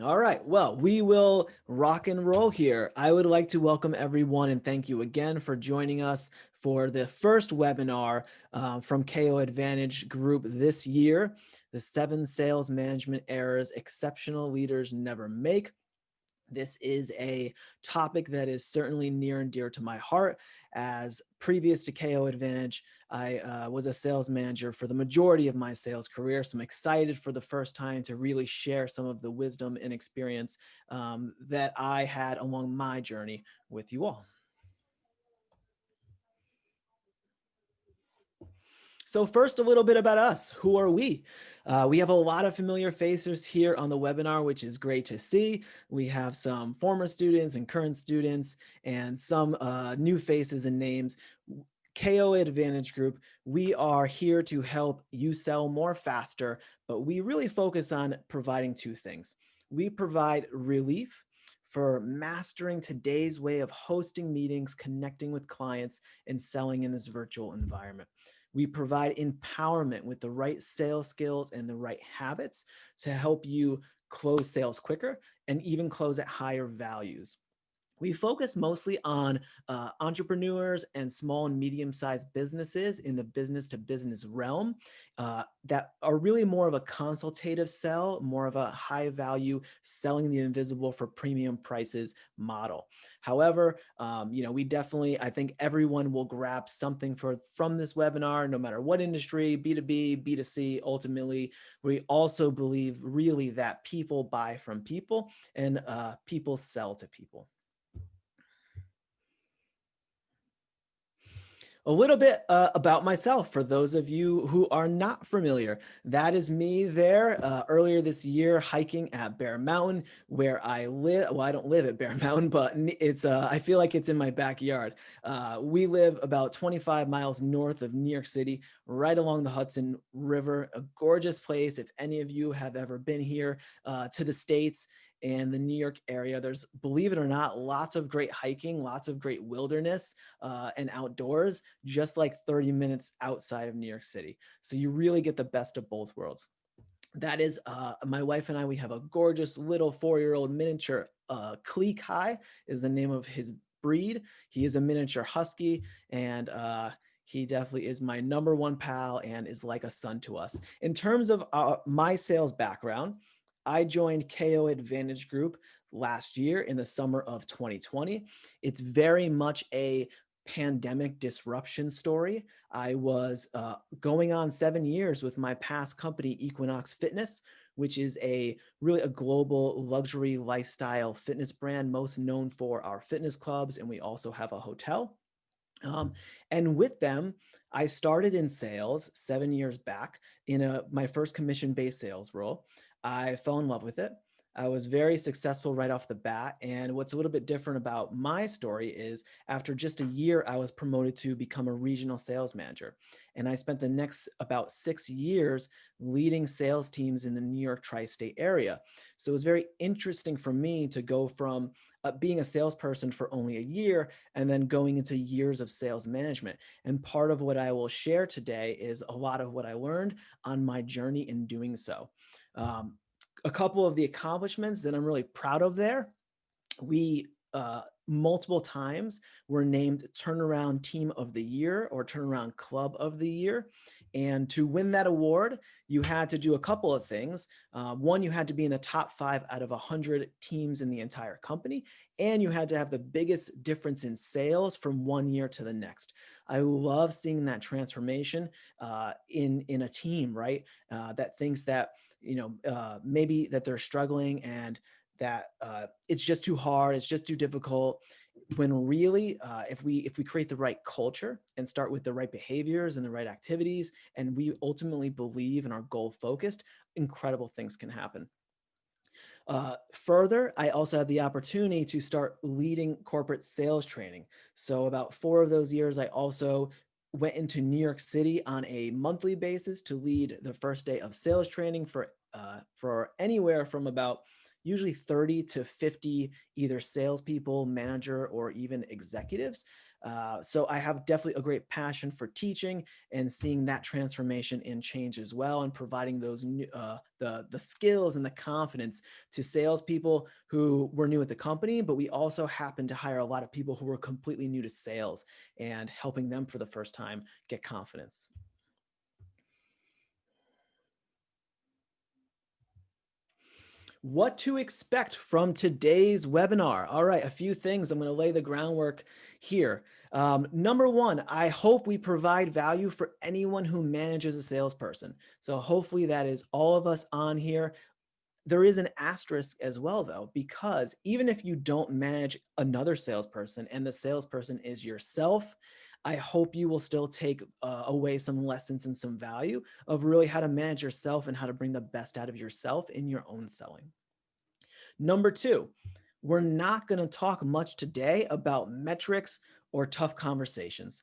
All right, well, we will rock and roll here. I would like to welcome everyone and thank you again for joining us for the first webinar uh, from KO Advantage Group this year, the seven sales management errors exceptional leaders never make. This is a topic that is certainly near and dear to my heart as previous to KO Advantage, I uh, was a sales manager for the majority of my sales career. So I'm excited for the first time to really share some of the wisdom and experience um, that I had along my journey with you all. So first, a little bit about us. Who are we? Uh, we have a lot of familiar faces here on the webinar, which is great to see. We have some former students and current students and some uh, new faces and names. KO Advantage Group, we are here to help you sell more faster, but we really focus on providing two things. We provide relief for mastering today's way of hosting meetings, connecting with clients, and selling in this virtual environment. We provide empowerment with the right sales skills and the right habits to help you close sales quicker and even close at higher values we focus mostly on uh, entrepreneurs and small and medium-sized businesses in the business to business realm uh, that are really more of a consultative sell, more of a high value selling the invisible for premium prices model. However, um, you know, we definitely, I think everyone will grab something for from this webinar, no matter what industry, B2B, B2C, ultimately, we also believe really that people buy from people and uh, people sell to people. A little bit uh, about myself for those of you who are not familiar. That is me there uh, earlier this year hiking at Bear Mountain where I live. Well, I don't live at Bear Mountain, but it's uh, I feel like it's in my backyard. Uh, we live about 25 miles north of New York City, right along the Hudson River, a gorgeous place. If any of you have ever been here uh, to the States, and the New York area. There's, believe it or not, lots of great hiking, lots of great wilderness uh, and outdoors, just like 30 minutes outside of New York City. So you really get the best of both worlds. That is uh, my wife and I, we have a gorgeous little four-year-old miniature uh, Klee Kai is the name of his breed. He is a miniature husky and uh, he definitely is my number one pal and is like a son to us. In terms of uh, my sales background, I joined KO Advantage Group last year in the summer of 2020. It's very much a pandemic disruption story. I was uh, going on seven years with my past company, Equinox Fitness, which is a really a global luxury lifestyle fitness brand, most known for our fitness clubs. And we also have a hotel. Um, and with them, I started in sales seven years back in a, my first commission-based sales role. I fell in love with it. I was very successful right off the bat. And what's a little bit different about my story is after just a year, I was promoted to become a regional sales manager. And I spent the next about six years leading sales teams in the New York tri-state area. So it was very interesting for me to go from uh, being a salesperson for only a year and then going into years of sales management. And part of what I will share today is a lot of what I learned on my journey in doing so. Um, a couple of the accomplishments that I'm really proud of there, we uh, multiple times were named Turnaround Team of the Year or Turnaround Club of the Year. And to win that award, you had to do a couple of things. Uh, one, you had to be in the top five out of 100 teams in the entire company, and you had to have the biggest difference in sales from one year to the next. I love seeing that transformation uh, in, in a team, right? Uh, that thinks that you know, uh, maybe that they're struggling and that uh, it's just too hard, it's just too difficult. When really, uh, if we if we create the right culture and start with the right behaviors and the right activities, and we ultimately believe and are goal focused, incredible things can happen. Uh, further, I also had the opportunity to start leading corporate sales training. So about four of those years, I also went into New York City on a monthly basis to lead the first day of sales training for uh, for anywhere from about usually 30 to 50 either salespeople, manager, or even executives. Uh, so I have definitely a great passion for teaching and seeing that transformation and change as well, and providing those new, uh, the the skills and the confidence to salespeople who were new at the company, but we also happen to hire a lot of people who were completely new to sales and helping them for the first time get confidence. what to expect from today's webinar. All right, a few things. I'm going to lay the groundwork here. Um, number one, I hope we provide value for anyone who manages a salesperson. So hopefully that is all of us on here. There is an asterisk as well, though, because even if you don't manage another salesperson and the salesperson is yourself, I hope you will still take uh, away some lessons and some value of really how to manage yourself and how to bring the best out of yourself in your own selling. Number two, we're not going to talk much today about metrics or tough conversations.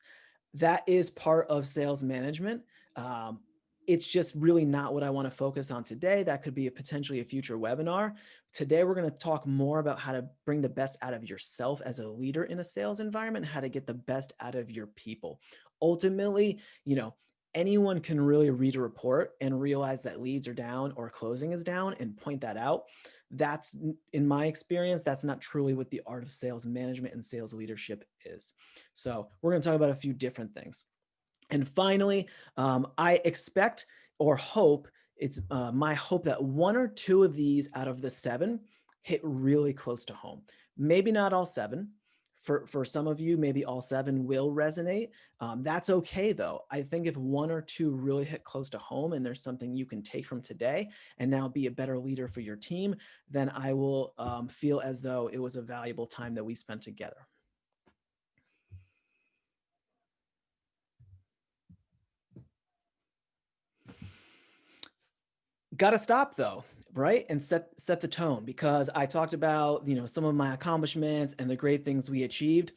That is part of sales management. Um, it's just really not what I want to focus on today. That could be a potentially a future webinar. Today, we're going to talk more about how to bring the best out of yourself as a leader in a sales environment, how to get the best out of your people. Ultimately, you know, anyone can really read a report and realize that leads are down or closing is down and point that out that's in my experience, that's not truly what the art of sales management and sales leadership is. So we're going to talk about a few different things. And finally, um, I expect or hope it's uh, my hope that one or two of these out of the seven hit really close to home. Maybe not all seven, for, for some of you, maybe all seven will resonate. Um, that's okay though. I think if one or two really hit close to home and there's something you can take from today and now be a better leader for your team, then I will um, feel as though it was a valuable time that we spent together. Got to stop though right? And set set the tone because i talked about you know some of my accomplishments and the great things we achieved.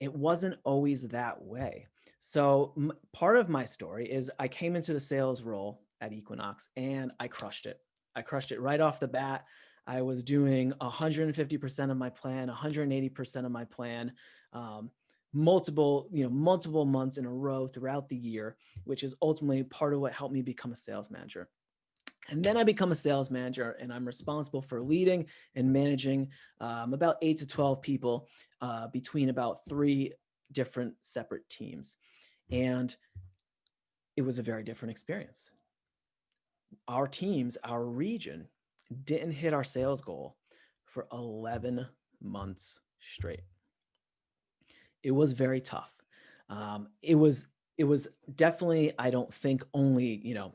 It wasn't always that way. So part of my story is i came into the sales role at equinox and i crushed it. I crushed it right off the bat. I was doing 150% of my plan 180% of my plan um, multiple you know multiple months in a row throughout the year which is ultimately part of what helped me become a sales manager and then I become a sales manager and I'm responsible for leading and managing um, about eight to 12 people uh, between about three different separate teams. And it was a very different experience. Our teams, our region didn't hit our sales goal for 11 months straight. It was very tough. Um, it was, it was definitely, I don't think only, you know,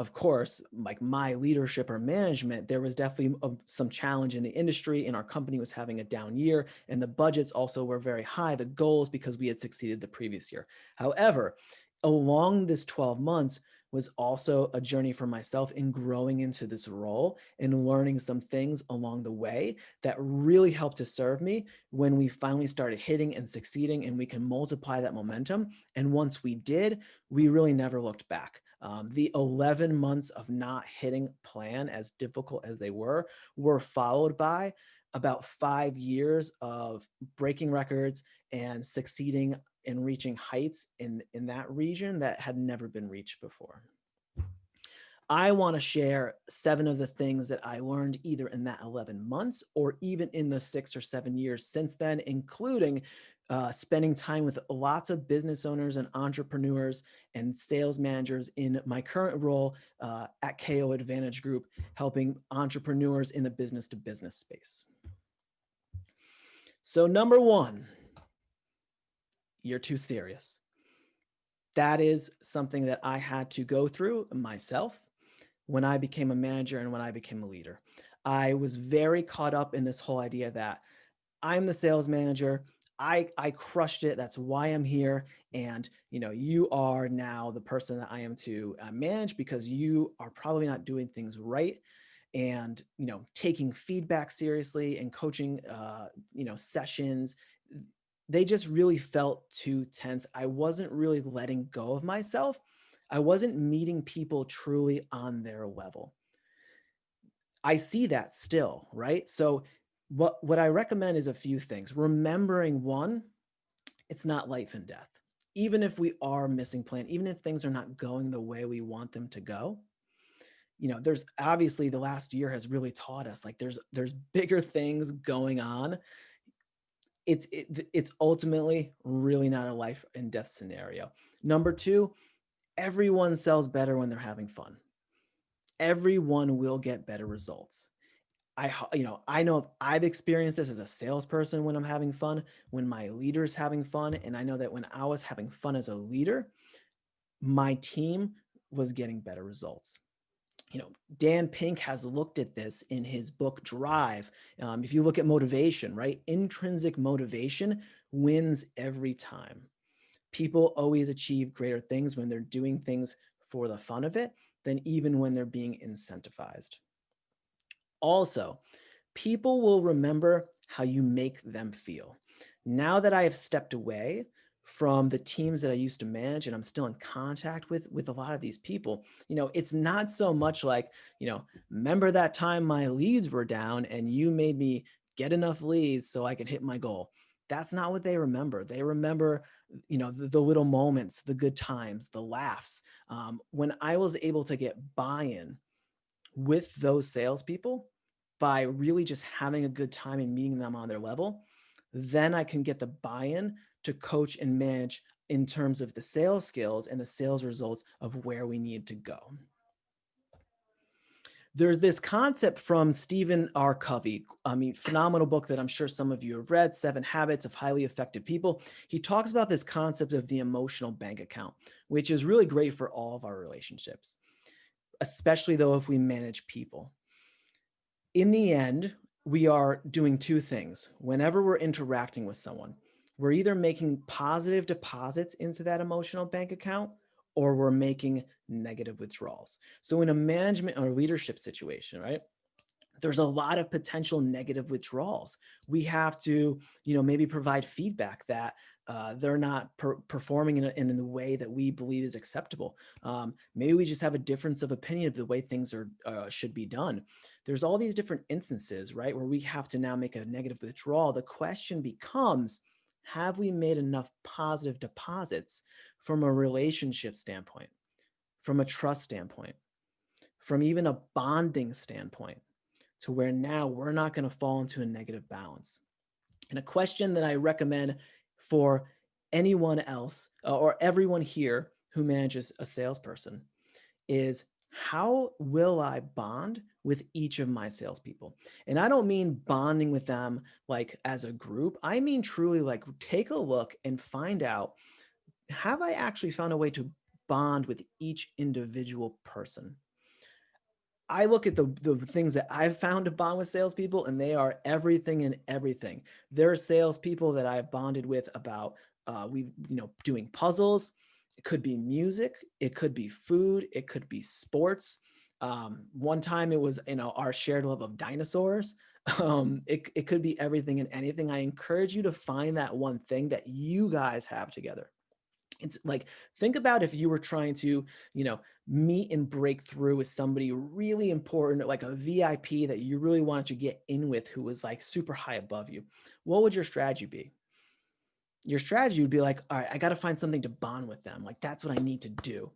of course, like my leadership or management, there was definitely a, some challenge in the industry and our company was having a down year and the budgets also were very high, the goals because we had succeeded the previous year. However, along this 12 months was also a journey for myself in growing into this role and learning some things along the way that really helped to serve me when we finally started hitting and succeeding and we can multiply that momentum. And once we did, we really never looked back. Um, the 11 months of not hitting plan as difficult as they were, were followed by about five years of breaking records and succeeding in reaching heights in, in that region that had never been reached before. I want to share seven of the things that I learned either in that 11 months or even in the six or seven years since then, including uh, spending time with lots of business owners and entrepreneurs and sales managers in my current role uh, at KO Advantage Group, helping entrepreneurs in the business to business space. So number one, you're too serious. That is something that I had to go through myself when I became a manager and when I became a leader. I was very caught up in this whole idea that I'm the sales manager. I, I crushed it. That's why I'm here. And, you know, you are now the person that I am to uh, manage because you are probably not doing things right and, you know, taking feedback seriously and coaching, uh, you know, sessions. They just really felt too tense. I wasn't really letting go of myself. I wasn't meeting people truly on their level. I see that still, right? So what, what I recommend is a few things. Remembering one, it's not life and death. Even if we are missing plan, even if things are not going the way we want them to go, you know, there's obviously the last year has really taught us like there's there's bigger things going on. It's it, it's ultimately really not a life and death scenario. Number 2, everyone sells better when they're having fun. Everyone will get better results. I, you know, I know if I've experienced this as a salesperson when I'm having fun, when my leader's having fun. And I know that when I was having fun as a leader, my team was getting better results. You know, Dan Pink has looked at this in his book Drive. Um, if you look at motivation, right? Intrinsic motivation wins every time. People always achieve greater things when they're doing things for the fun of it than even when they're being incentivized. Also, people will remember how you make them feel. Now that I have stepped away from the teams that I used to manage and I'm still in contact with with a lot of these people, you know, it's not so much like, you know, remember that time my leads were down and you made me get enough leads so I could hit my goal. That's not what they remember. They remember, you know, the, the little moments, the good times, the laughs. Um, when I was able to get buy-in with those salespeople by really just having a good time and meeting them on their level, then I can get the buy-in to coach and manage in terms of the sales skills and the sales results of where we need to go. There's this concept from Stephen R. Covey, I mean, phenomenal book that I'm sure some of you have read, Seven Habits of Highly Effective People. He talks about this concept of the emotional bank account, which is really great for all of our relationships especially though if we manage people. In the end, we are doing two things. Whenever we're interacting with someone, we're either making positive deposits into that emotional bank account or we're making negative withdrawals. So in a management or leadership situation, right? There's a lot of potential negative withdrawals. We have to, you know, maybe provide feedback that uh, they're not per performing in, a, in, the way that we believe is acceptable. Um, maybe we just have a difference of opinion of the way things are uh, should be done. There's all these different instances, right, where we have to now make a negative withdrawal. The question becomes, have we made enough positive deposits from a relationship standpoint, from a trust standpoint, from even a bonding standpoint, to where now we're not going to fall into a negative balance? And a question that I recommend for anyone else uh, or everyone here who manages a salesperson is how will I bond with each of my salespeople? And I don't mean bonding with them like as a group. I mean truly like take a look and find out, have I actually found a way to bond with each individual person? I look at the, the things that I've found to bond with salespeople and they are everything and everything. There are salespeople that I've bonded with about, uh, we, you know, doing puzzles. It could be music. It could be food. It could be sports. Um, one time it was, you know, our shared love of dinosaurs. Um, it, it could be everything and anything. I encourage you to find that one thing that you guys have together. It's like, think about if you were trying to, you know, meet and break through with somebody really important, like a VIP that you really wanted to get in with who was like super high above you. What would your strategy be? Your strategy would be like, all right, I got to find something to bond with them. Like that's what I need to do.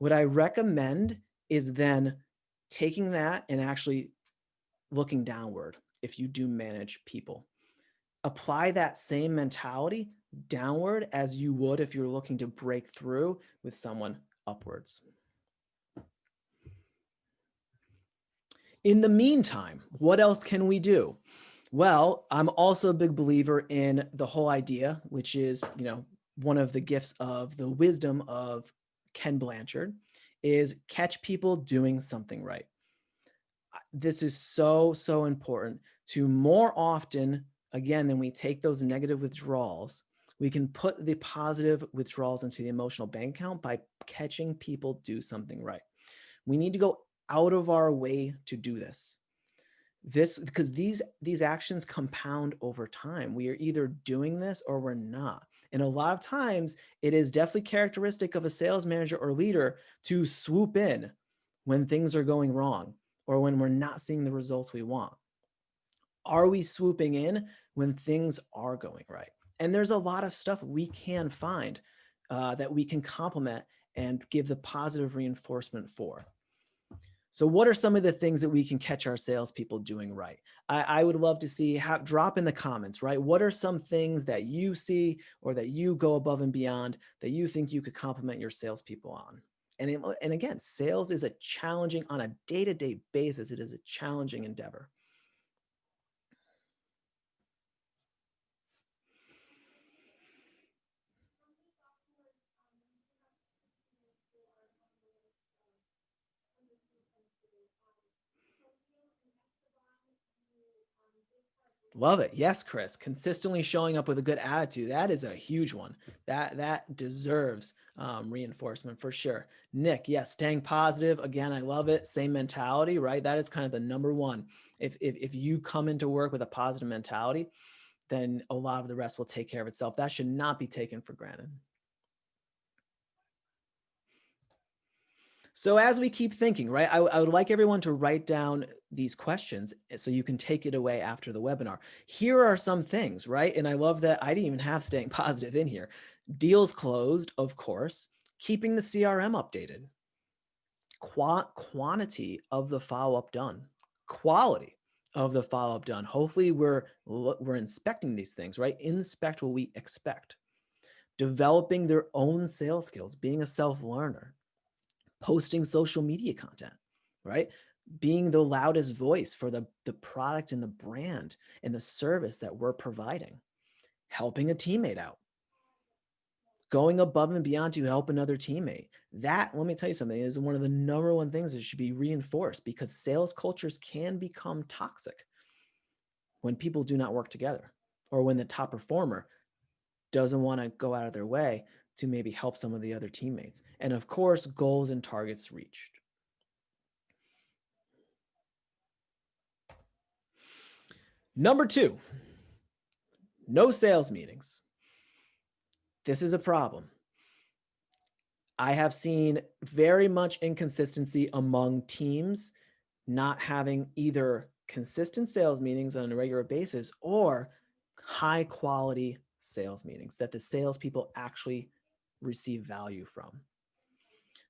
Would I recommend is then taking that and actually looking downward if you do manage people. Apply that same mentality downward as you would if you're looking to break through with someone upwards. In the meantime, what else can we do? Well, I'm also a big believer in the whole idea, which is, you know, one of the gifts of the wisdom of Ken Blanchard is catch people doing something right. This is so, so important to more often, again, than we take those negative withdrawals, we can put the positive withdrawals into the emotional bank account by catching people do something right. We need to go out of our way to do this. This because these these actions compound over time. We are either doing this or we're not. And a lot of times it is definitely characteristic of a sales manager or leader to swoop in when things are going wrong or when we're not seeing the results we want. Are we swooping in when things are going right? And there's a lot of stuff we can find uh, that we can complement and give the positive reinforcement for. So what are some of the things that we can catch our salespeople doing right? I, I would love to see, have, drop in the comments, right? What are some things that you see or that you go above and beyond that you think you could compliment your salespeople on? And, it, and again, sales is a challenging, on a day-to-day -day basis, it is a challenging endeavor. Love it. Yes, Chris. Consistently showing up with a good attitude. That is a huge one. That that deserves um, reinforcement for sure. Nick, yes, staying positive. Again, I love it. Same mentality, right? That is kind of the number one. If, if, if you come into work with a positive mentality, then a lot of the rest will take care of itself. That should not be taken for granted. So as we keep thinking, right, I, I, would like everyone to write down these questions eh, so you can take it away after the webinar. Here are some things, right? And I love that I didn't even have staying positive in here. Deals closed, of course, keeping the CRM updated, Qu quantity of the follow-up done, quality of the follow-up done. Hopefully we're, we're inspecting these things, right? Inspect what we expect. Developing their own sales skills, being a self-learner, posting social media content, right? Being the loudest voice for the, the product and the brand and the service that we're providing, helping a teammate out, going above and beyond to help another teammate. That, let me tell you something, is one of the number one things that should be reinforced because sales cultures can become toxic when people do not work together or when the top performer doesn't want to go out of their way to maybe help some of the other teammates. And of course, goals and targets reached. Number two, no sales meetings. This is a problem. I have seen very much inconsistency among teams not having either consistent sales meetings on a regular basis or high quality sales meetings that the salespeople actually receive value from.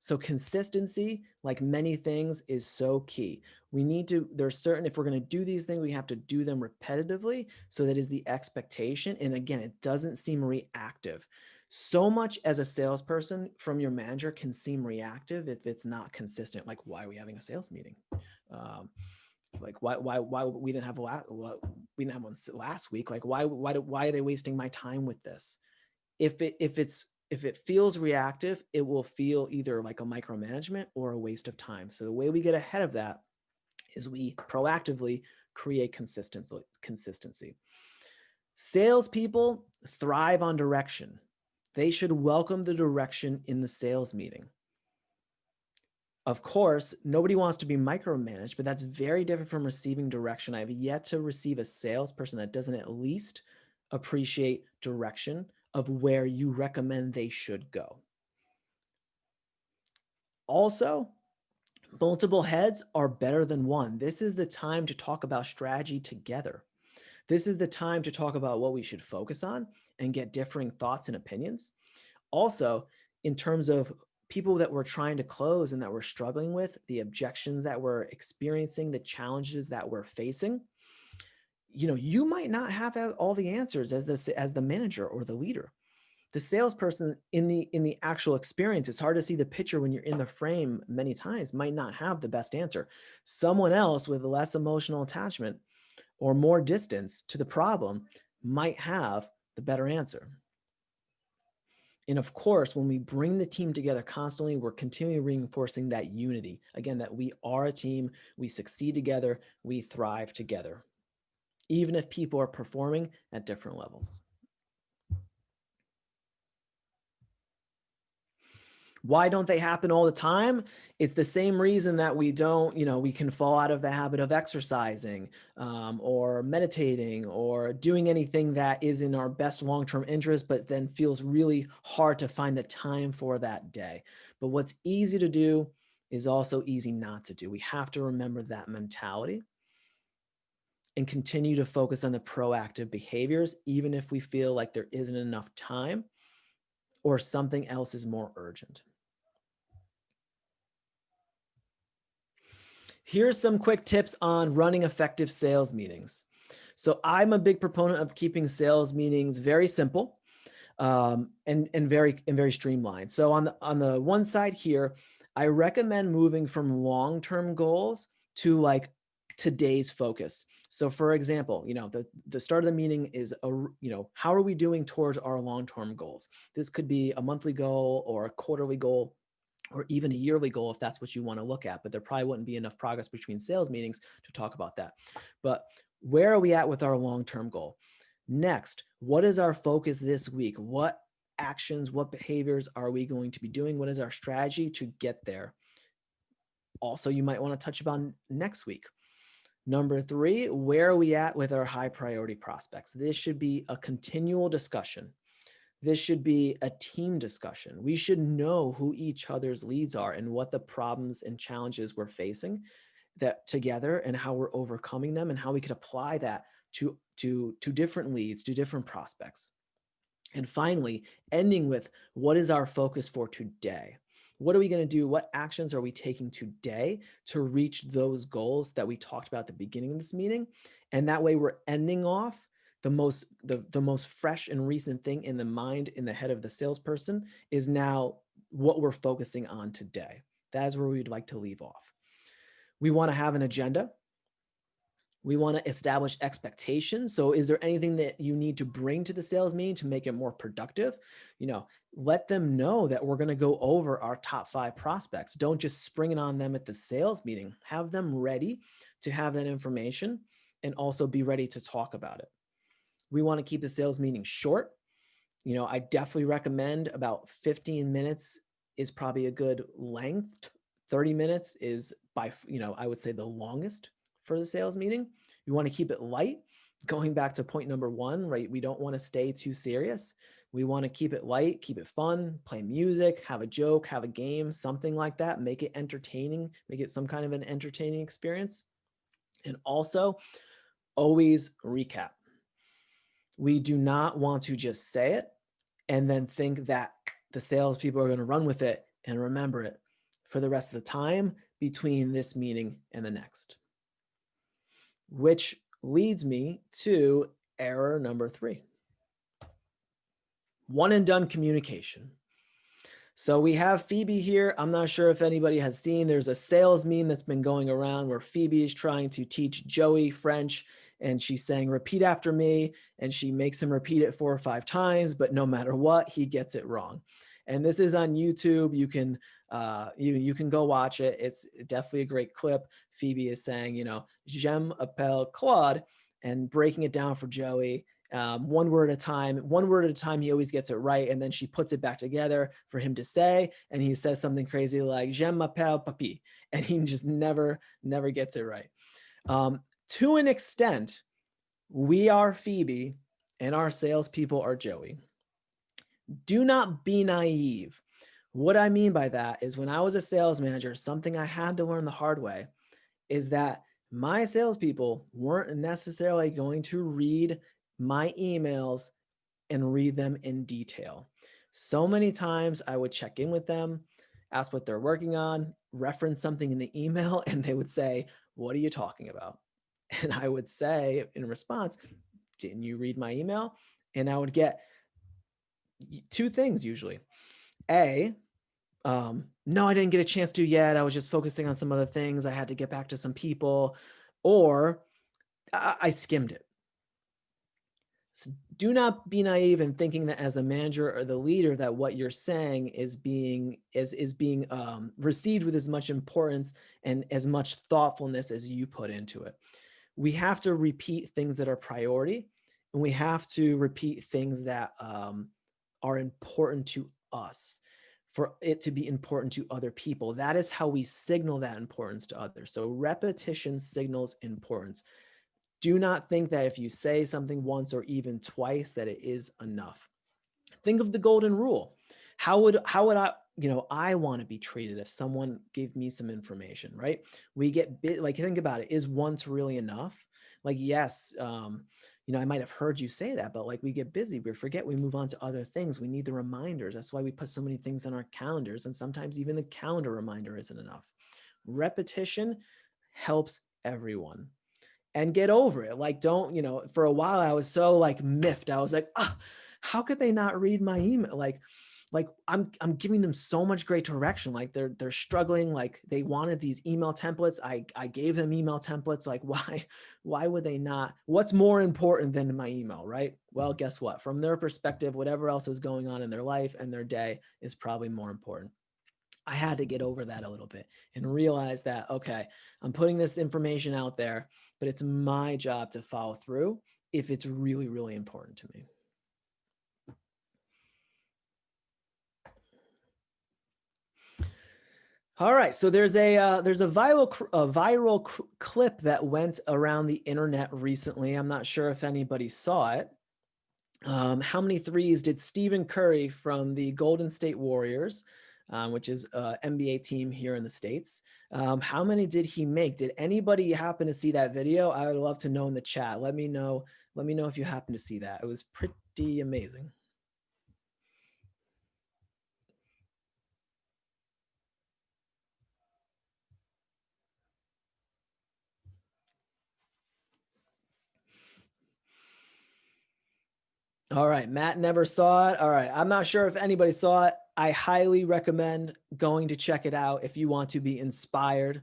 So consistency, like many things, is so key. We need to, there's certain, if we're going to do these things, we have to do them repetitively. So that is the expectation. And again, it doesn't seem reactive. So much as a salesperson from your manager can seem reactive if it's not consistent. Like, why are we having a sales meeting? Um, like why why why we didn't have last we didn't have one last week like why why do, why are they wasting my time with this if it if it's if it feels reactive, it will feel either like a micromanagement or a waste of time. So the way we get ahead of that is we proactively create consistency. consistency. Salespeople thrive on direction. They should welcome the direction in the sales meeting. Of course, nobody wants to be micromanaged, but that's very different from receiving direction. I've yet to receive a salesperson that doesn't at least appreciate direction of where you recommend they should go. Also, multiple heads are better than one. This is the time to talk about strategy together. This is the time to talk about what we should focus on and get differing thoughts and opinions. Also, in terms of people that we're trying to close and that we're struggling with, the objections that we're experiencing, the challenges that we're facing, you know, you might not have all the answers as the, as the manager or the leader. The salesperson in the in the actual experience, it's hard to see the picture when you're in the frame many times, might not have the best answer. Someone else with less emotional attachment or more distance to the problem might have the better answer. And of course, when we bring the team together constantly, we're continually reinforcing that unity. Again, that we are a team, we succeed together, we thrive together even if people are performing at different levels. Why don't they happen all the time? It's the same reason that we don't, you know, we can fall out of the habit of exercising um, or meditating or doing anything that is in our best long-term interest, but then feels really hard to find the time for that day. But what's easy to do is also easy not to do. We have to remember that mentality. And continue to focus on the proactive behaviors, even if we feel like there isn't enough time or something else is more urgent. Here's some quick tips on running effective sales meetings. So I'm a big proponent of keeping sales meetings very simple um, and, and very and very streamlined. So on the on the one side here, I recommend moving from long-term goals to like today's focus. So for example, you know, the, the start of the meeting is, a, you know, how are we doing towards our long-term goals? This could be a monthly goal or a quarterly goal or even a yearly goal if that's what you want to look at, but there probably wouldn't be enough progress between sales meetings to talk about that. But where are we at with our long-term goal? Next, what is our focus this week? What actions, what behaviors are we going to be doing? What is our strategy to get there? Also, you might want to touch about next week. Number three, where are we at with our high priority prospects? This should be a continual discussion. This should be a team discussion. We should know who each other's leads are and what the problems and challenges we're facing that together and how we're overcoming them and how we could apply that to, to, to different leads, to different prospects. And finally, ending with what is our focus for today? What are we going to do? What actions are we taking today to reach those goals that we talked about at the beginning of this meeting? And that way we're ending off the most the, the most fresh and recent thing in the mind in the head of the salesperson is now what we're focusing on today. That is where we'd like to leave off. We want to have an agenda. We want to establish expectations. So is there anything that you need to bring to the sales meeting to make it more productive? You know, let them know that we're going to go over our top five prospects. Don't just spring it on them at the sales meeting. Have them ready to have that information and also be ready to talk about it. We want to keep the sales meeting short. You know, I definitely recommend about 15 minutes is probably a good length. 30 minutes is by, you know, I would say the longest for the sales meeting. You want to keep it light. Going back to point number one, right? We don't want to stay too serious. We want to keep it light, keep it fun, play music, have a joke, have a game, something like that. Make it entertaining, make it some kind of an entertaining experience. And also always recap. We do not want to just say it and then think that the salespeople are going to run with it and remember it for the rest of the time between this meeting and the next which leads me to error number three. One and done communication. So we have Phoebe here. I'm not sure if anybody has seen, there's a sales meme that's been going around where Phoebe is trying to teach Joey French and she's saying, repeat after me. And she makes him repeat it four or five times, but no matter what, he gets it wrong. And this is on YouTube. You can uh, you you can go watch it. It's definitely a great clip. Phoebe is saying, you know, j'aime appelle Claude and breaking it down for Joey um, one word at a time, one word at a time, he always gets it right. And then she puts it back together for him to say, and he says something crazy like, j'aime m'appelle papi. And he just never, never gets it right. Um, to an extent, we are Phoebe and our salespeople are Joey. Do not be naive. What I mean by that is when I was a sales manager, something I had to learn the hard way is that my salespeople weren't necessarily going to read my emails and read them in detail. So many times I would check in with them, ask what they're working on, reference something in the email, and they would say, what are you talking about? And I would say in response, didn't you read my email? And I would get two things usually. A, um, no, I didn't get a chance to yet. I was just focusing on some other things. I had to get back to some people or I, I skimmed it. So do not be naive in thinking that as a manager or the leader that what you're saying is being is is being um, received with as much importance and as much thoughtfulness as you put into it. We have to repeat things that are priority and we have to repeat things that um, are important to us for it to be important to other people. That is how we signal that importance to others. So repetition signals importance. Do not think that if you say something once or even twice that it is enough. Think of the golden rule. How would how would I you know, I want to be treated if someone gave me some information, right? We get bit like think about it. Is once really enough? Like, yes, um, you know, I might have heard you say that, but like we get busy, we forget, we move on to other things. We need the reminders. That's why we put so many things on our calendars. And sometimes even the calendar reminder isn't enough. Repetition helps everyone and get over it. Like, don't, you know, for a while I was so like miffed. I was like, ah, how could they not read my email? Like, like I'm I'm giving them so much great direction. Like they're they're struggling. Like they wanted these email templates. I I gave them email templates. Like why why would they not? What's more important than my email, right? Well, mm-hmm. guess what? From their perspective, whatever else is going on in their life and their day is probably more important. I had to get over that a little bit and realize that okay, I'm putting this information out there, but it's my job to follow through if it's really really important to me. All right, so there's a uh, there's a viral a viral clip that went around the internet recently. I'm not sure if anybody saw it. Um, how many threes did Stephen Curry from the Golden State Warriors, um, which is an NBA team here in the states? Um, how many did he make? Did anybody happen to see that video? I would love to know in the chat. Let me know. Let me know if you happen to see that. It was pretty amazing. All right, Matt never saw it. All right, I'm not sure if anybody saw it. I highly recommend going to check it out if you want to be inspired.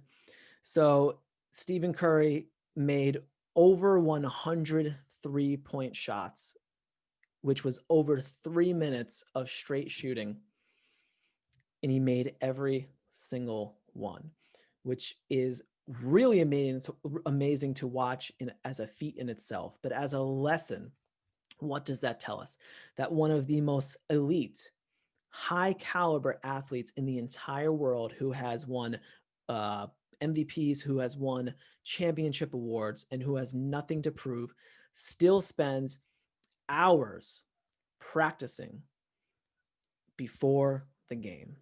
So Stephen Curry made over 100 three-point shots, which was over three minutes of straight shooting. And he made every single one, which is really amazing, amazing to watch in, as a feat in itself, but as a lesson what does that tell us? That one of the most elite, high caliber athletes in the entire world who has won uh, MVPs, who has won championship awards, and who has nothing to prove, still spends hours practicing before the game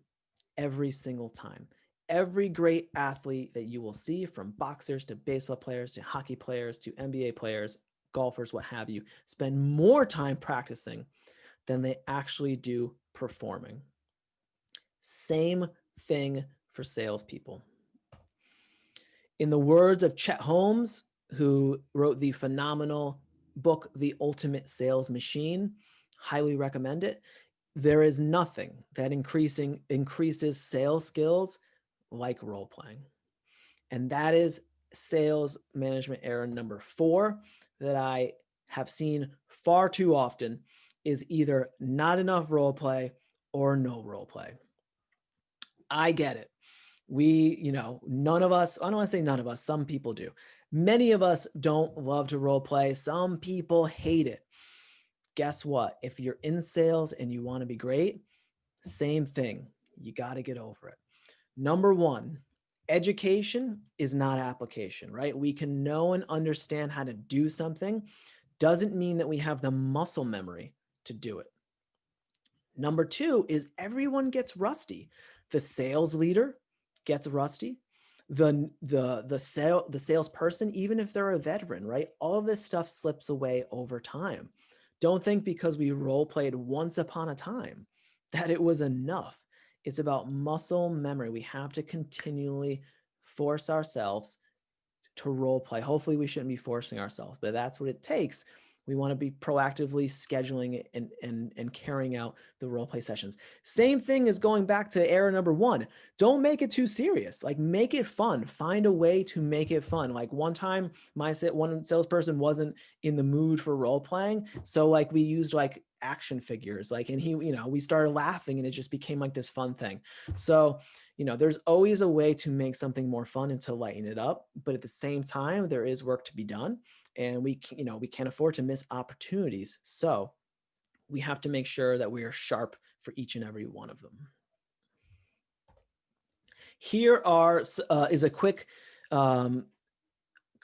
every single time. Every great athlete that you will see from boxers to baseball players to hockey players to NBA players golfers, what have you, spend more time practicing than they actually do performing. Same thing for salespeople. In the words of Chet Holmes, who wrote the phenomenal book, The Ultimate Sales Machine, highly recommend it. There is nothing that increasing increases sales skills like role playing. And that is sales management error number four that I have seen far too often is either not enough role play or no role play. I get it. We, you know, none of us, I don't want to say none of us, some people do. Many of us don't love to role play. Some people hate it. Guess what? If you're in sales and you want to be great, same thing. You got to get over it. Number one, education is not application, right? We can know and understand how to do something. Doesn't mean that we have the muscle memory to do it. Number two is everyone gets rusty. The sales leader gets rusty. The, the, the, sale, the salesperson, even if they're a veteran, right? All of this stuff slips away over time. Don't think because we role played once upon a time that it was enough. It's about muscle memory. We have to continually force ourselves to role play. Hopefully we shouldn't be forcing ourselves, but that's what it takes we want to be proactively scheduling and, and, and carrying out the role play sessions. Same thing as going back to error number one. Don't make it too serious. Like make it fun. Find a way to make it fun. Like one time my one salesperson wasn't in the mood for role playing. So like we used like action figures like and he you know we started laughing and it just became like this fun thing so you know there's always a way to make something more fun and to lighten it up but at the same time there is work to be done and we you know we can't afford to miss opportunities. So we have to make sure that we are sharp for each and every one of them. Here are uh, is a quick um,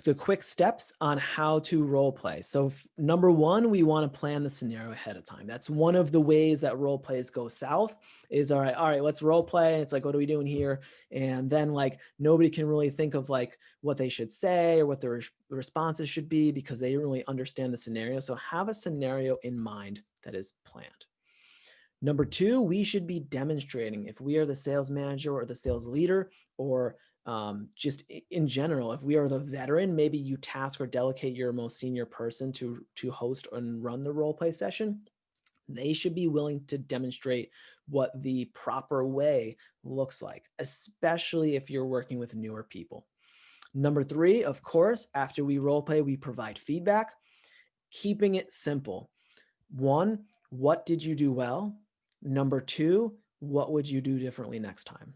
the quick steps on how to role play. So number one, we want to plan the scenario ahead of time. That's one of the ways that role plays go south is all right, all right, let's role play. It's like, what are we doing here? And then like nobody can really think of like what they should say or what their responses should be because they don't really understand the scenario. So have a scenario in mind that is planned. Number two, we should be demonstrating if we are the sales manager or the sales leader or um, just in general, if we are the veteran, maybe you task or delegate your most senior person to, to host and run the role play session. They should be willing to demonstrate what the proper way looks like, especially if you're working with newer people. Number three, of course, after we role play, we provide feedback, keeping it simple. One, what did you do well? Number two, what would you do differently next time?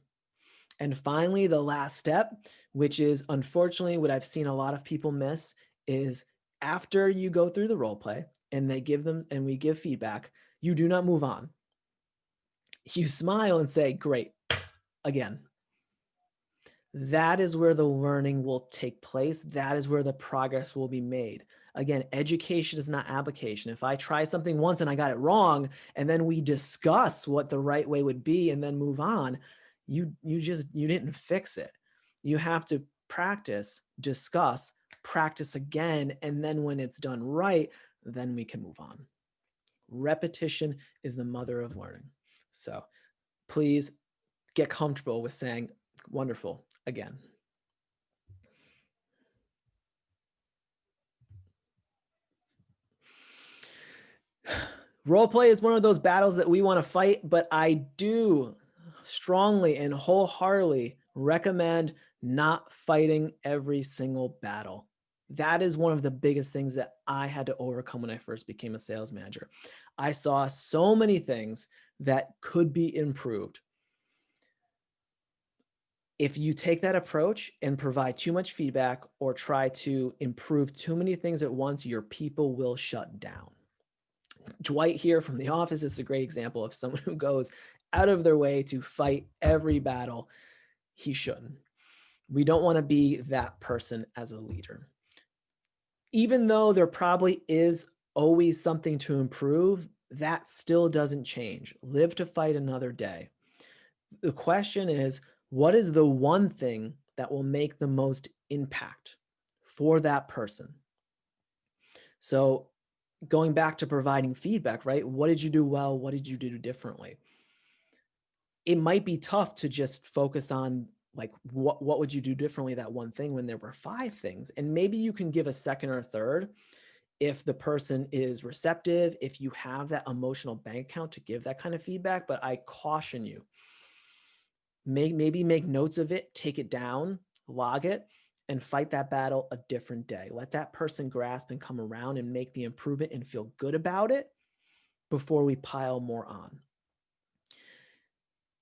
And finally, the last step, which is unfortunately what I've seen a lot of people miss is after you go through the role play and they give them and we give feedback, you do not move on. You smile and say, great, again. That is where the learning will take place. That is where the progress will be made. Again, education is not application. If I try something once and I got it wrong, and then we discuss what the right way would be and then move on, you you just you didn't fix it. You have to practice discuss practice again and then when it's done right then we can move on. Repetition is the mother of learning. So please get comfortable with saying wonderful again. Role play is one of those battles that we want to fight but i do strongly and wholeheartedly recommend not fighting every single battle. That is one of the biggest things that I had to overcome when I first became a sales manager. I saw so many things that could be improved. If you take that approach and provide too much feedback or try to improve too many things at once, your people will shut down. Dwight here from The Office is a great example of someone who goes out of their way to fight every battle, he shouldn't. We don't want to be that person as a leader. Even though there probably is always something to improve, that still doesn't change. Live to fight another day. The question is, what is the one thing that will make the most impact for that person? So going back to providing feedback, right? What did you do well? What did you do differently? It might be tough to just focus on like what what would you do differently that one thing when there were five things? And maybe you can give a second or third if the person is receptive if you have that emotional bank account to give that kind of feedback but i caution you. Make maybe make notes of it take it down log it and fight that battle a different day. Let that person grasp and come around and make the improvement and feel good about it before we pile more on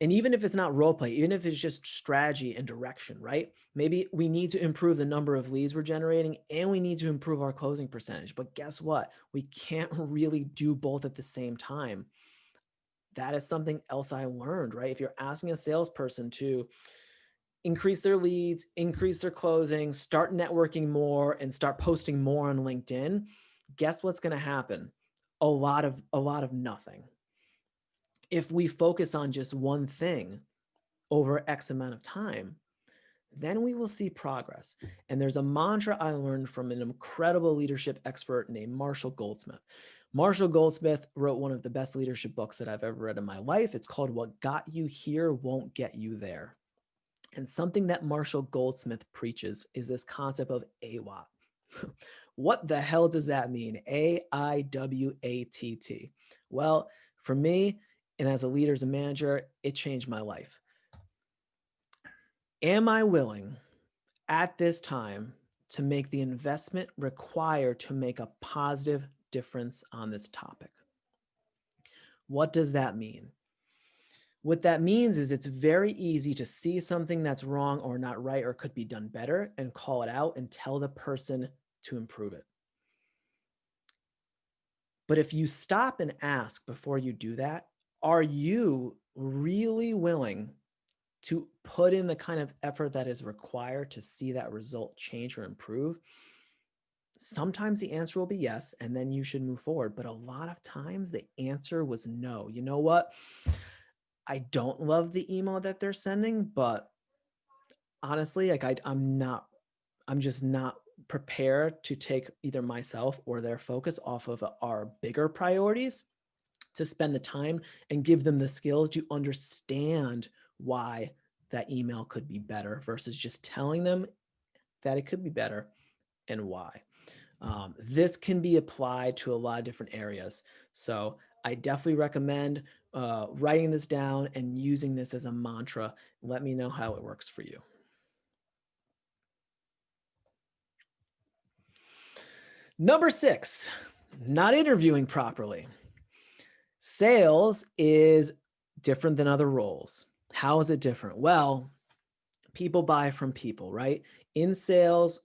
and even if it's not role play, even if it's just strategy and direction, right? Maybe we need to improve the number of leads we're generating and we need to improve our closing percentage. But guess what? We can't really do both at the same time. That is something else I learned, right? If you're asking a salesperson to increase their leads, increase their closing, start networking more and start posting more on LinkedIn, guess what's going to happen? A lot of a lot of nothing if we focus on just one thing over X amount of time, then we will see progress. And there's a mantra I learned from an incredible leadership expert named Marshall Goldsmith. Marshall Goldsmith wrote one of the best leadership books that I've ever read in my life. It's called What Got You Here Won't Get You There. And something that Marshall Goldsmith preaches is this concept of AIWATT. what the hell does that mean? A-I-W-A-T-T. Well, for me, and as a leader, as a manager, it changed my life. Am I willing at this time to make the investment required to make a positive difference on this topic? What does that mean? What that means is it's very easy to see something that's wrong or not right or could be done better and call it out and tell the person to improve it. But if you stop and ask before you do that, are you really willing to put in the kind of effort that is required to see that result change or improve, sometimes the answer will be yes, and then you should move forward. But a lot of times the answer was no. You know what? I don't love the email that they're sending, but honestly, like I, I'm not, I'm just not prepared to take either myself or their focus off of our bigger priorities to spend the time and give them the skills to understand why that email could be better versus just telling them that it could be better and why. Um, this can be applied to a lot of different areas. So I definitely recommend uh, writing this down and using this as a mantra. Let me know how it works for you. Number six, not interviewing properly. Sales is different than other roles. How is it different? Well, people buy from people, right? In sales,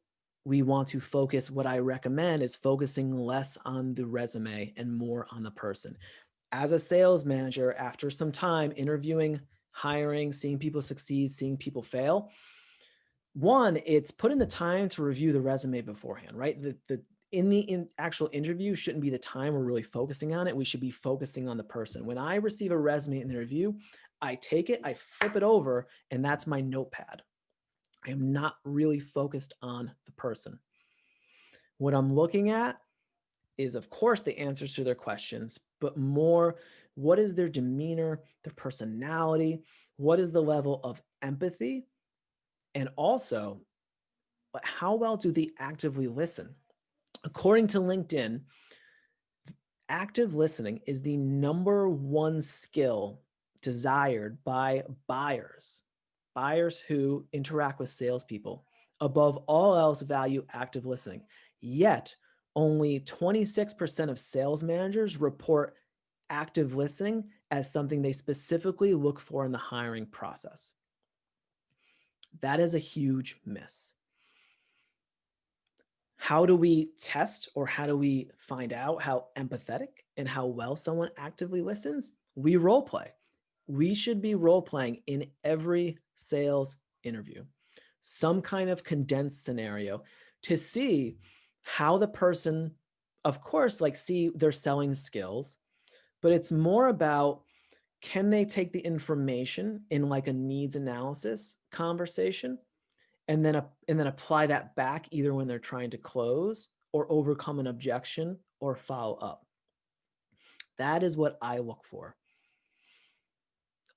we want to focus, what I recommend is focusing less on the resume and more on the person. As a sales manager, after some time interviewing, hiring, seeing people succeed, seeing people fail, one, it's putting the time to review the resume beforehand, right? The, the, in the in actual interview shouldn't be the time we're really focusing on it. We should be focusing on the person. When I receive a resume in the review, I take it, I flip it over, and that's my notepad. I am not really focused on the person. What I'm looking at is, of course, the answers to their questions, but more what is their demeanor, their personality, what is the level of empathy, and also uh, how well do they actively listen? According to LinkedIn, active listening is the number one skill desired by buyers buyers who interact with salespeople above all else value active listening. Yet only 26% of sales managers report active listening as something they specifically look for in the hiring process. That is a huge miss. How do we test or how do we find out how empathetic and how well someone actively listens? We role play. We should be role playing in every sales interview, some kind of condensed scenario to see how the person, of course, like see their selling skills, but it's more about can they take the information in like a needs analysis conversation and then, and then apply that back either when they're trying to close or overcome an objection or follow up. That is what I look for.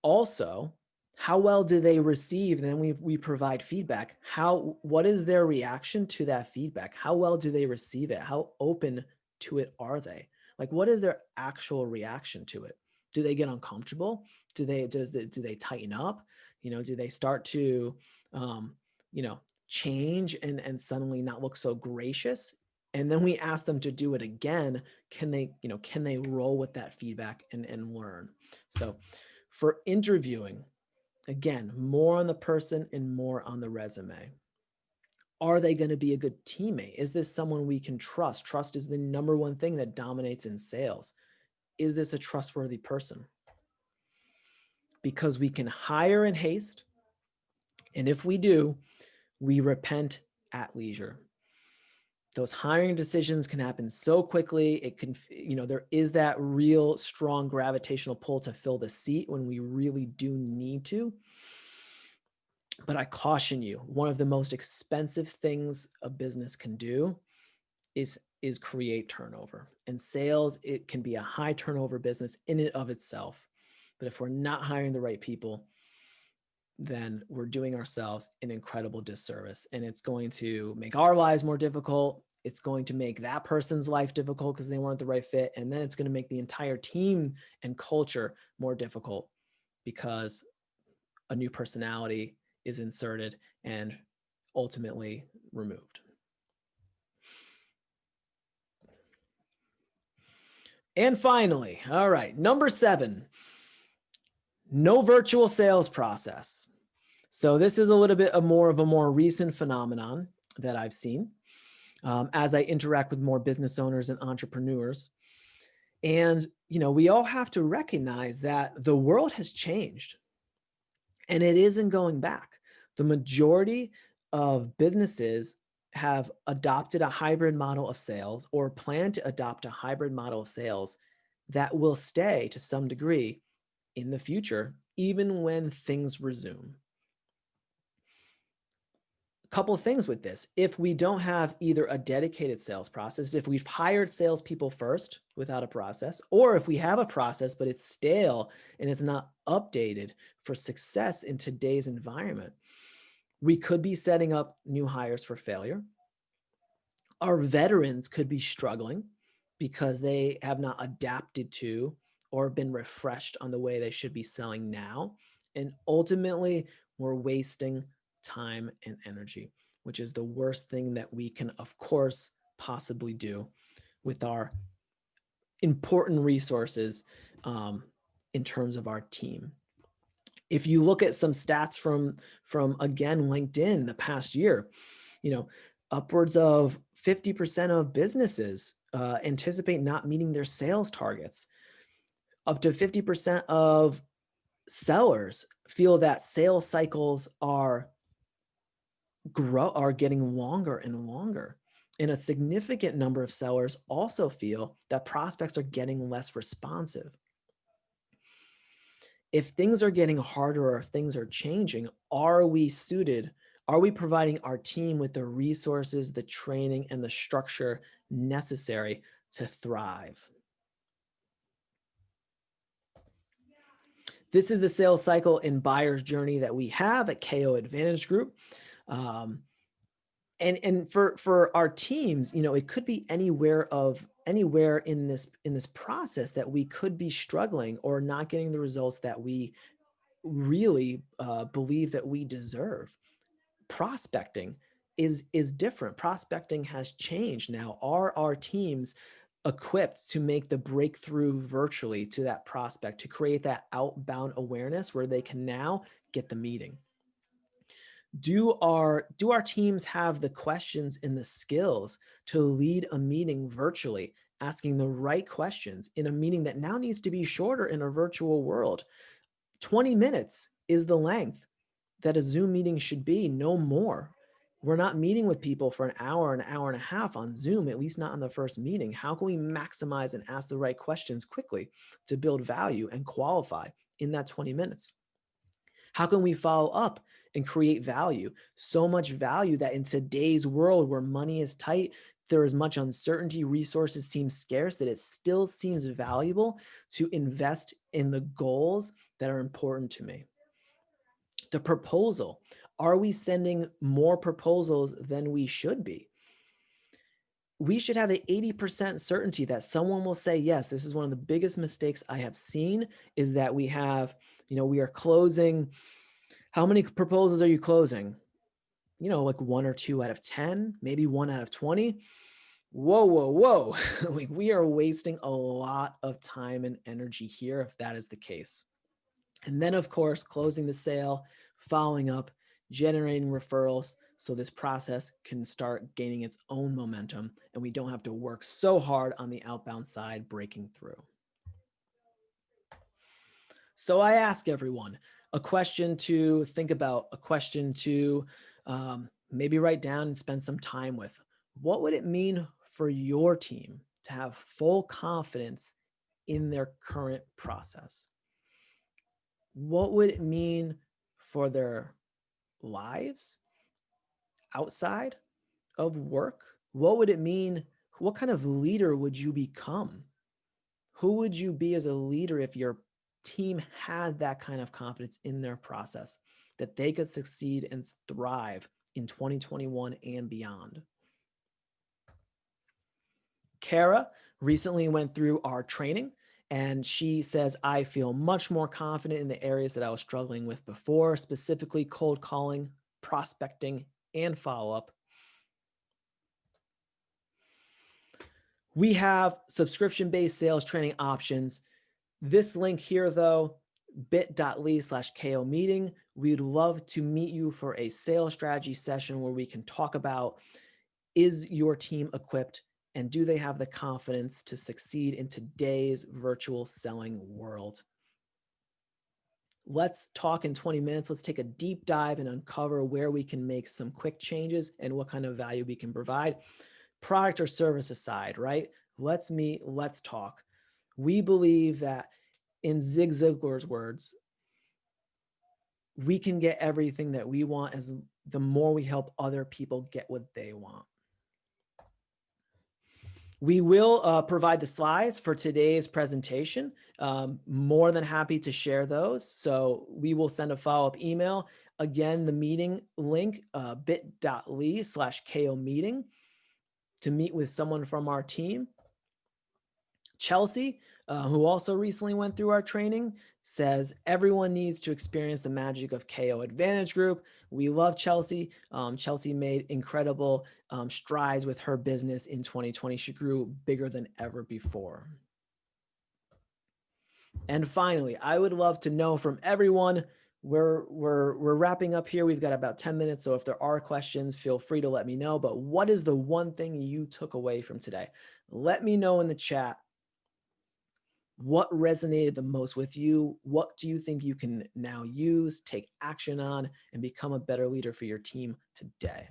Also, how well do they receive? then we, we provide feedback. How, what is their reaction to that feedback? How well do they receive it? How open to it are they? Like, what is their actual reaction to it? Do they get uncomfortable? Do they, does the, do they tighten up? You know, do they start to, um, you know, change and, and suddenly not look so gracious? And then we ask them to do it again. Can they, you know, can they roll with that feedback and, and learn? So for interviewing, Again, more on the person and more on the resume. Are they going to be a good teammate? Is this someone we can trust? Trust is the number one thing that dominates in sales. Is this a trustworthy person? Because we can hire in haste. And if we do, we repent at leisure. Those hiring decisions can happen so quickly. It can, you know, there is that real strong gravitational pull to fill the seat when we really do need to. But I caution you, one of the most expensive things a business can do is, is create turnover. And sales, it can be a high turnover business in and of itself. But if we're not hiring the right people, then we're doing ourselves an incredible disservice. And it's going to make our lives more difficult. It's going to make that person's life difficult because they weren't the right fit. And then it's going to make the entire team and culture more difficult because a new personality is inserted and ultimately removed. And finally, all right, number seven, no virtual sales process. So this is a little bit of more of a more recent phenomenon that I've seen um, as I interact with more business owners and entrepreneurs. And, you know, we all have to recognize that the world has changed And it isn't going back. The majority of businesses have adopted a hybrid model of sales or plan to adopt a hybrid model of sales that will stay to some degree in the future, even when things resume. Couple of things with this. If we don't have either a dedicated sales process, if we've hired salespeople first without a process, or if we have a process, but it's stale and it's not updated for success in today's environment, we could be setting up new hires for failure. Our veterans could be struggling because they have not adapted to or been refreshed on the way they should be selling now. And ultimately, we're wasting time and energy, which is the worst thing that we can, of course, possibly do with our important resources um, in terms of our team if you look at some stats from, from again, LinkedIn the past year, you know, upwards of 50% of businesses uh, anticipate not meeting their sales targets. Up to 50% of sellers feel that sales cycles are grow are getting longer and longer. And a significant number of sellers also feel that prospects are getting less responsive if things are getting harder or if things are changing, are we suited? Are we providing our team with the resources, the training, and the structure necessary to thrive? This is the sales cycle and buyer's journey that we have at KO Advantage Group. Um, and and for for our teams, you know, it could be anywhere of anywhere in this in this process that we could be struggling or not getting the results that we really uh, believe that we deserve. Prospecting is is different. Prospecting has changed now. Are our teams equipped to make the breakthrough virtually to that prospect to create that outbound awareness where they can now get the meeting? Do our do our teams have the questions and the skills to lead a meeting virtually asking the right questions in a meeting that now needs to be shorter in a virtual world? 20 minutes is the length that a zoom meeting should be no more. We're not meeting with people for an hour an hour and a half on zoom at least not on the first meeting. How can we maximize and ask the right questions quickly to build value and qualify in that 20 minutes how can we follow up and create value? So much value that in today's world where money is tight, there is much uncertainty, resources seem scarce, that it still seems valuable to invest in the goals that are important to me. The proposal, are we sending more proposals than we should be? We should have an 80% certainty that someone will say, yes, this is one of the biggest mistakes I have seen is that we have you know, we are closing. How many proposals are you closing? You know, like one or two out of 10, maybe one out of 20. Whoa, whoa, whoa. we are wasting a lot of time and energy here if that is the case. And then of course, closing the sale, following up, generating referrals so this process can start gaining its own momentum and we don't have to work so hard on the outbound side breaking through. So I ask everyone a question to think about, a question to um, maybe write down and spend some time with. What would it mean for your team to have full confidence in their current process? What would it mean for their lives outside of work? What would it mean? What kind of leader would you become? Who would you be as a leader if your team had that kind of confidence in their process that they could succeed and thrive in 2021 and beyond. Kara recently went through our training and she says, I feel much more confident in the areas that I was struggling with before, specifically cold calling, prospecting, and follow-up. We have subscription-based sales training options this link here, though, bit.ly slash KO meeting. We'd love to meet you for a sales strategy session where we can talk about is your team equipped and do they have the confidence to succeed in today's virtual selling world? let's talk in 20 minutes. Let's take a deep dive and uncover where we can make some quick changes and what kind of value we can provide. Product or service aside, right? Let's meet, let's talk. We believe that in Zig Ziglar's words, we can get everything that we want as the more we help other people get what they want. We will uh, provide the slides for today's presentation. Um, more than happy to share those. So we will send a follow-up email. Again, the meeting link, uh, bit.ly slash KO meeting to meet with someone from our team. Chelsea, uh, who also recently went through our training, says everyone needs to experience the magic of KO Advantage Group. We love Chelsea. Um, Chelsea made incredible um, strides with her business in 2020. She grew bigger than ever before. And finally, I would love to know from everyone, we're, we're, we're wrapping up here. We've got about 10 minutes. So if there are questions, feel free to let me know. But what is the one thing you took away from today? Let me know in the chat what resonated the most with you? What do you think you can now use, take action on, and become a better leader for your team today?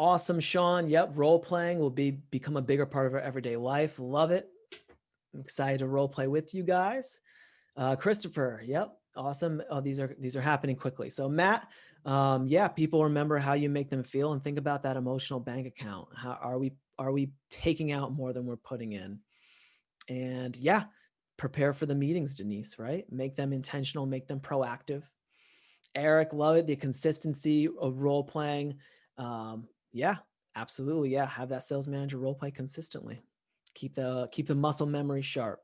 Awesome, Sean. Yep, role playing will be become a bigger part of our everyday life. Love it. I'm excited to role play with you guys. Uh, Christopher, yep, awesome. Oh, these are these are happening quickly. So Matt, um, yeah, people remember how you make them feel and think about that emotional bank account. How are we are we taking out more than we're putting in? And yeah, prepare for the meetings, Denise. Right, make them intentional, make them proactive. Eric, love it. The consistency of role playing. Um, yeah, absolutely. Yeah. Have that sales manager role play consistently. Keep the keep the muscle memory sharp.